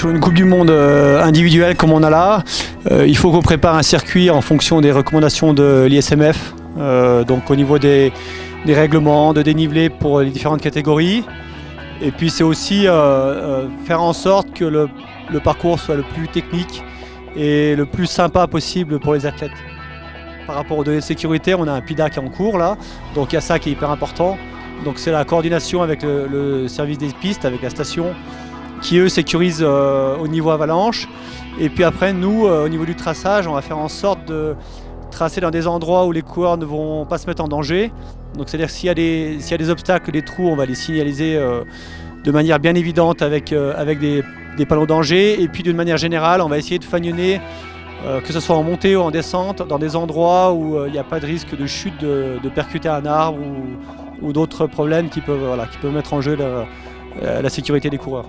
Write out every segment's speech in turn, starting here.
sur une Coupe du Monde euh, individuelle comme on a là, euh, il faut qu'on prépare un circuit en fonction des recommandations de l'ISMF, euh, donc au niveau des, règlements, de dénivelé pour les différentes catégories. Et puis c'est aussi faire en sorte que le, parcours soit le plus technique et le plus sympa possible pour les athlètes. Par rapport aux données de sécurité, on a un PIDA qui est en cours là, donc il y a ça qui est hyper important. Donc c'est la coordination avec le service des pistes, avec la station, qui eux sécurisent euh, au niveau avalanche. Et puis après, nous, euh, au niveau du traçage, on va faire en sorte de tracer dans des endroits où les coureurs ne vont pas se mettre en danger. Donc c'est-à-dire s'il y, a des obstacles, des trous, on va les signaliser euh, de manière bien évidente avec, des, panneaux danger. Et puis d'une manière générale, on va essayer de fagnonner, que ce soit en montée ou en descente, dans des endroits où il n'y a pas de risque de chute, de, percuter un arbre ou, d'autres problèmes qui peuvent, mettre en jeu la sécurité des coureurs.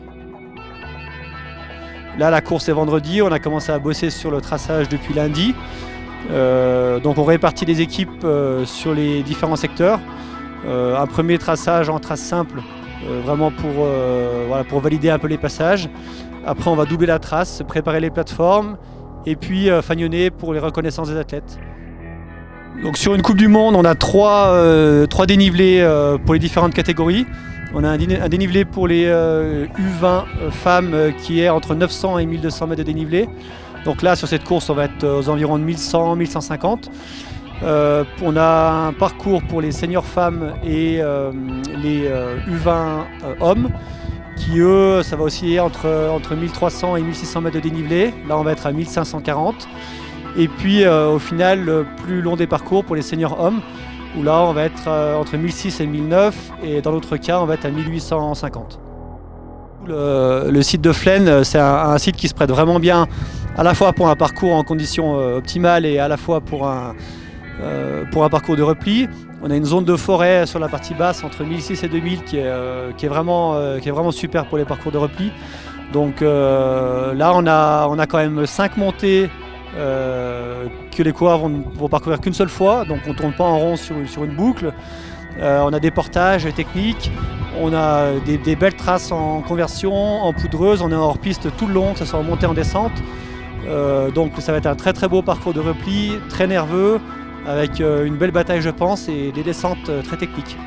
Là, la course est vendredi. On a commencé à bosser sur le traçage depuis lundi. Euh, donc, on répartit les équipes euh, sur les différents secteurs. Euh, un premier traçage en trace simple, vraiment pour valider un peu les passages. Après, on va doubler la trace, préparer les plateformes et puis fagnonner pour les reconnaissances des athlètes. Sur une Coupe du Monde, on a trois, trois dénivelés pour les différentes catégories. On a un, dénivelé pour les euh, U20 euh, femmes euh, qui est entre 900 et 1200 mètres de dénivelé. Donc là, sur cette course, on va être aux environs de 1100, 1150. Euh, on a un parcours pour les seniors femmes et euh, les euh, U20 hommes qui eux, ça va osciller entre, entre 1300 et 1600 mètres de dénivelé. Là, on va être à 1540. Et puis, au final, le plus long des parcours pour les seniors hommes, où là on va être euh, entre 1006 et 1009 et dans l'autre cas on va être à 1850. Le, site de Flaine euh, c'est un, site qui se prête vraiment bien à la fois pour un parcours en conditions euh, optimales et à la fois pour un, euh, pour un parcours de repli. On a une zone de forêt sur la partie basse entre 1006 et 2000 qui est, euh, qui est, vraiment, euh, qui est vraiment super pour les parcours de repli. Donc là on a, on a quand même 5 montées euh, que les coureurs vont, vont parcourir qu'une seule fois, donc on ne tourne pas en rond sur, une boucle. Euh, on a des portages techniques, on a des, belles traces en conversion, en poudreuse, on est hors piste tout le long, que ce soit en montée en descente. Euh, donc ça va être un très très beau parcours de repli, très nerveux, avec euh, une belle bataille je pense et des descentes euh, très techniques.